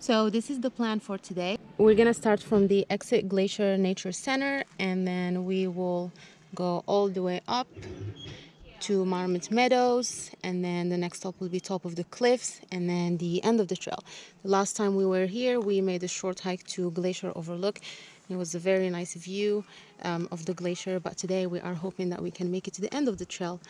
So this is the plan for today. We're gonna start from the Exit Glacier Nature Center and then we will go all the way up to Marmot Meadows and then the next stop will be top of the cliffs and then the end of the trail. The last time we were here we made a short hike to Glacier Overlook. It was a very nice view um, of the glacier but today we are hoping that we can make it to the end of the trail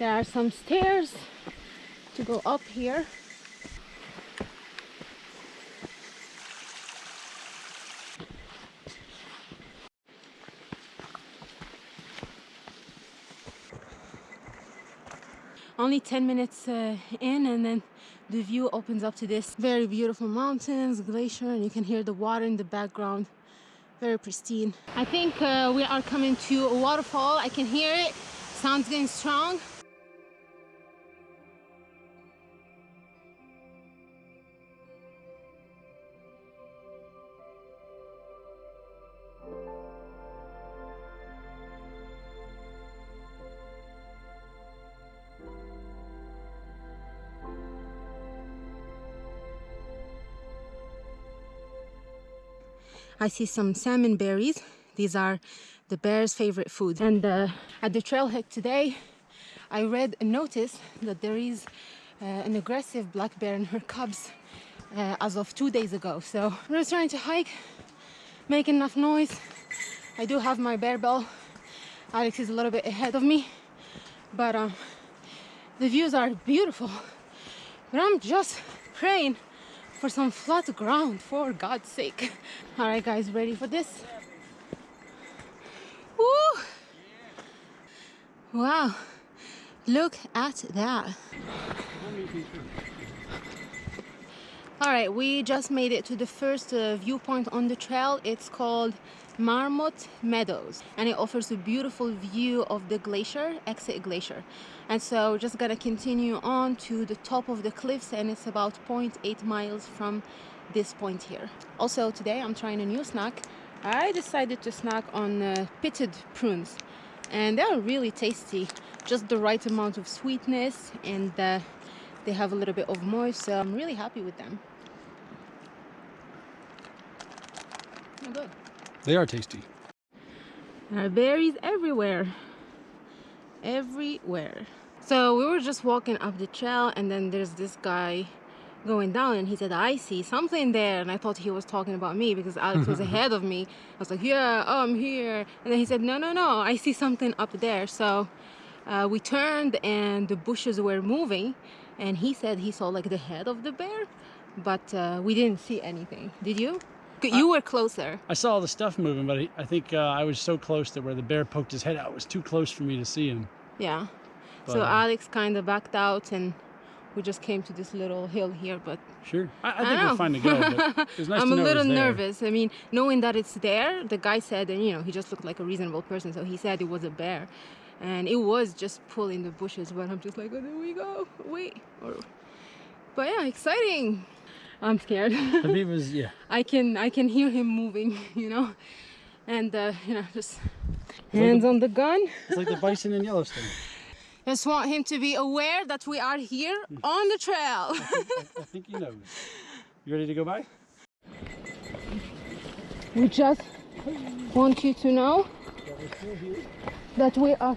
There are some stairs to go up here. Only 10 minutes uh, in and then the view opens up to this very beautiful mountains, glacier, and you can hear the water in the background. Very pristine. I think uh, we are coming to a waterfall. I can hear it. Sounds getting strong. I see some salmon berries. These are the bear's favorite food. And uh, at the trailhead today, I read a notice that there is uh, an aggressive black bear and her cubs uh, as of two days ago. So I'm just trying to hike, make enough noise. I do have my bear bell. Alex is a little bit ahead of me, but um, the views are beautiful. But I'm just praying for some flat ground for God's sake. All right, guys, ready for this? Woo! Wow, look at that. All right, we just made it to the first uh, viewpoint on the trail. It's called Marmot Meadows and it offers a beautiful view of the glacier, Exit Glacier. And so just gonna continue on to the top of the cliffs and it's about 0.8 miles from this point here. Also today I'm trying a new snack. I decided to snack on uh, pitted prunes and they're really tasty. Just the right amount of sweetness and uh, they have a little bit of moist so I'm really happy with them. Oh, good. They are tasty. There are berries everywhere. Everywhere. So we were just walking up the trail and then there's this guy going down and he said, I see something there. And I thought he was talking about me because Alex was ahead of me. I was like, yeah, I'm here. And then he said, no, no, no, I see something up there. So uh, we turned and the bushes were moving and he said he saw like the head of the bear, but uh, we didn't see anything. Did you? You were closer. I saw all the stuff moving, but I, I think uh, I was so close that where the bear poked his head out was too close for me to see him. Yeah. But, so uh, Alex kind of backed out and we just came to this little hill here, but... Sure. I, I think we're fine to go, nice I'm a little nervous. I mean, knowing that it's there, the guy said, and you know, he just looked like a reasonable person, so he said it was a bear. And it was just pulling the bushes, but I'm just like, oh, there we go, wait. Or, but yeah, exciting. I'm scared. Habib was, yeah. I can I can hear him moving, you know, and uh, you know just hands like the, on the gun. It's like the bison in Yellowstone. Just want him to be aware that we are here on the trail. I think, I, I think he knows. You ready to go by? We just want you to know that we are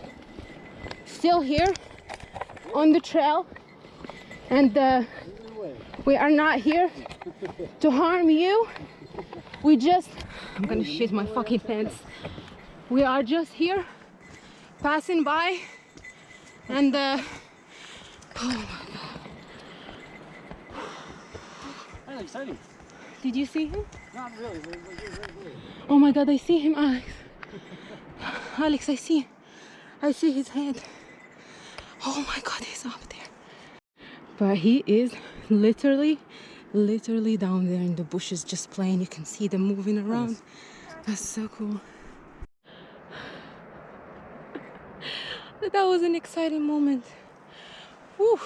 still here on the trail and uh, we are not here to harm you. We just, I'm gonna shit my fucking pants. We are just here passing by and uh, oh my god. That's exciting. Did you see him? Not really. We're, we're, we're, oh my god, I see him, Alex. Alex, I see. I see his head. Oh my god, he's up there. But he is literally, literally down there in the bushes just playing. You can see them moving around. That's so cool. That was an exciting moment. Woo.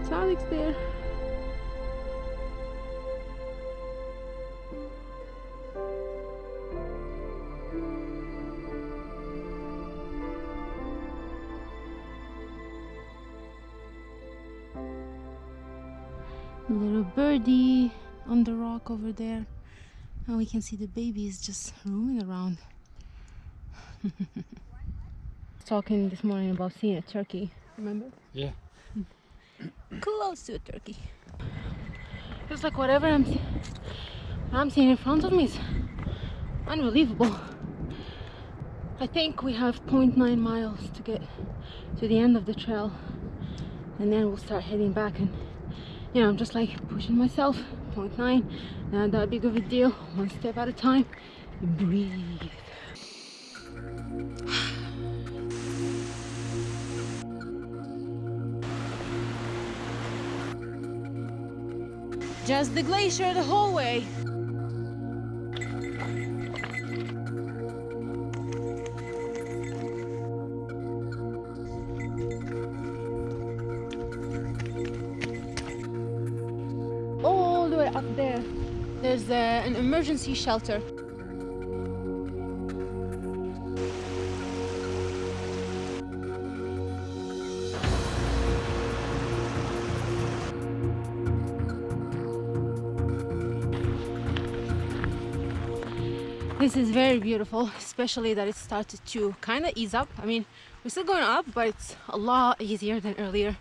It's Alex there. Little birdie on the rock over there. And we can see the babies just roaming around. Talking this morning about seeing a turkey, remember? Yeah. Close to a turkey. It's like whatever I'm, I'm seeing in front of me is unbelievable. I think we have 0.9 miles to get to the end of the trail and then we'll start heading back and you know I'm just like pushing myself 0.9 not that big of a deal one step at a time breathe Just the glacier the whole way. All the way up there, there's uh, an emergency shelter. This is very beautiful, especially that it started to kind of ease up. I mean, we're still going up, but it's a lot easier than earlier.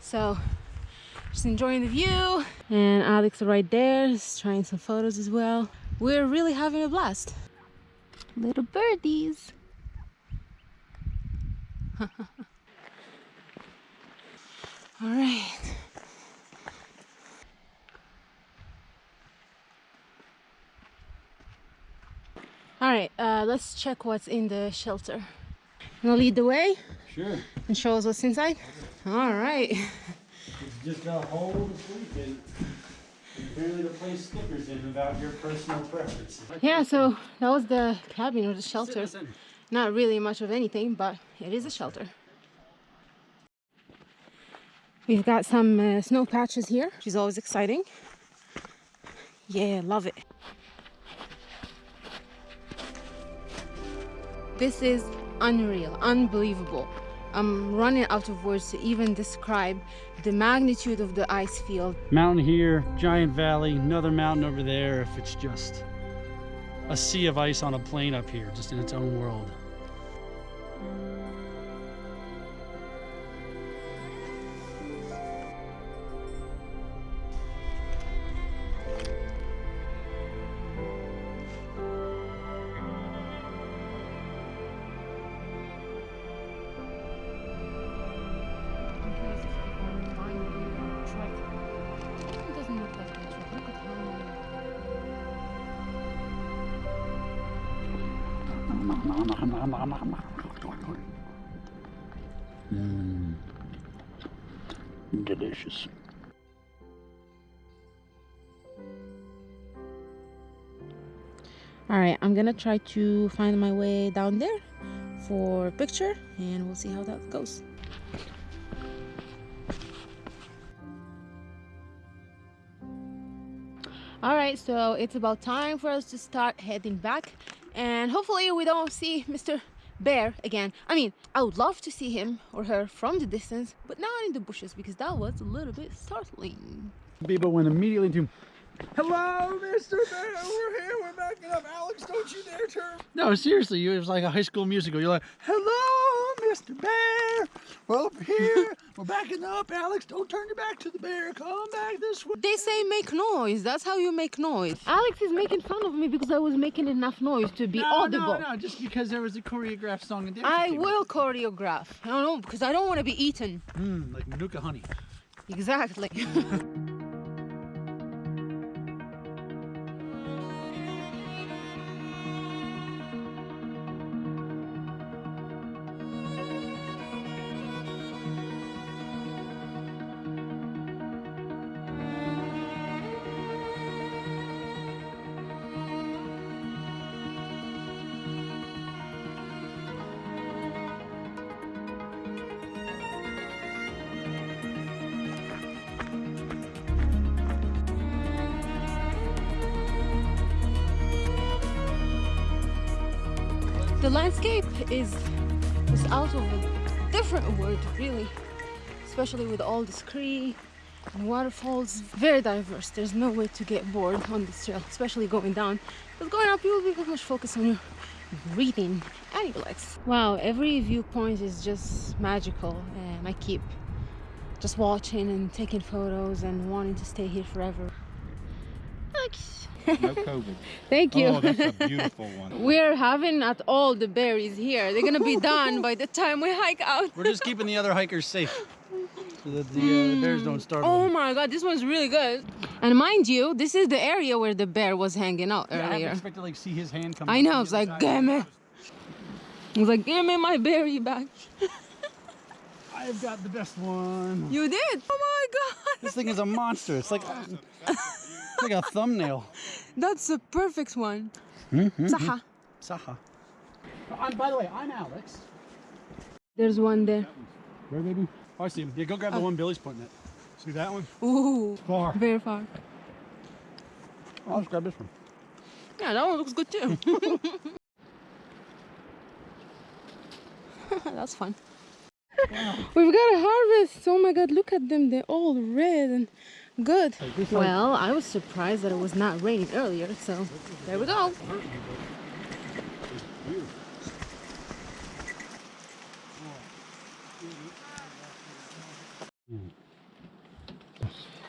So, just enjoying the view. And Alex right there is trying some photos as well. We're really having a blast. Little birdies. All right. All right, uh, let's check what's in the shelter. Gonna lead the way Sure. and show us what's inside. All right. It's just a hole to sleep in. Apparently to place stickers in about your personal preferences. Yeah, so that was the cabin or the shelter. Not really much of anything, but it is a shelter. We've got some uh, snow patches here, which is always exciting. Yeah, love it. This is unreal, unbelievable. I'm running out of words to even describe the magnitude of the ice field. Mountain here, giant valley, another mountain over there. If it's just a sea of ice on a plain up here, just in its own world. Mmm. Delicious. All right, I'm gonna try to find my way down there for a picture and we'll see how that goes. All right, so it's about time for us to start heading back and hopefully we don't see Mr. Bear again. I mean, I would love to see him or her from the distance, but not in the bushes because that was a little bit startling. Bibo went immediately into Hello, Mr. Bear. We're here. We're backing up. Alex, don't you dare turn. No, seriously, it was like a high school musical. You're like, hello, Mr. Bear. We're up here. We're backing up. Alex, don't turn your back to the bear. Come back this way. They say make noise. That's how you make noise. Alex is making fun of me because I was making enough noise to be no, audible. No, no, just because there was a choreographed song and dance. I routine. will choreograph. I don't know because I don't want to be eaten. Mm, like Manuka honey. Exactly. the landscape is is out of a different world, really. Especially with all this tree and waterfalls, very diverse. There's no way to get bored on this trail, especially going down. But going up, you will be very much focused on your breathing and your legs. Wow, every viewpoint is just magical, and I keep just watching and taking photos and wanting to stay here forever. No COVID. Thank you. Oh, that's a beautiful one. We're having at all the berries here. They're gonna be done by the time we hike out. We're just keeping the other hikers safe. So that the, uh, the bears don't startle Oh them. my god, this one's really good. And mind you, this is the area where the bear was hanging out Yeah, I earlier. didn't expect to like see his hand come I know, I was like, damn it. I was like, give me my berry back. I've got the best one. You did? Oh my god. This thing is a monster. It's like it's like a thumbnail. That's the perfect one. Mm-hmm. Saha. Saha. I'm, by the way, I'm Alex. There's one there. Where, baby? Oh, I see him. Yeah, go grab the one Billy's pointing at. See that one? Ooh, Far. very far. I'll just grab this one. Yeah, that one looks good too. That's fun. We've got a harvest. Oh my god, look at them. They're all red and good. Well, I was surprised that it was not raining earlier, so there we go.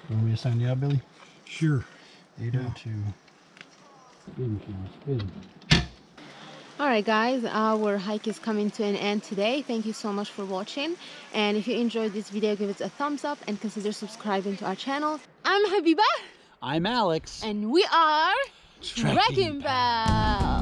Want me to sign you out, Billy? Sure. 802. Spin, spin. All right, guys, our hike is coming to an end today. Thank you so much for watching. And if you enjoyed this video, give it a thumbs up and consider subscribing to our channel. I'm Habiba, I'm Alex. and we are Trekking Trekking Pals.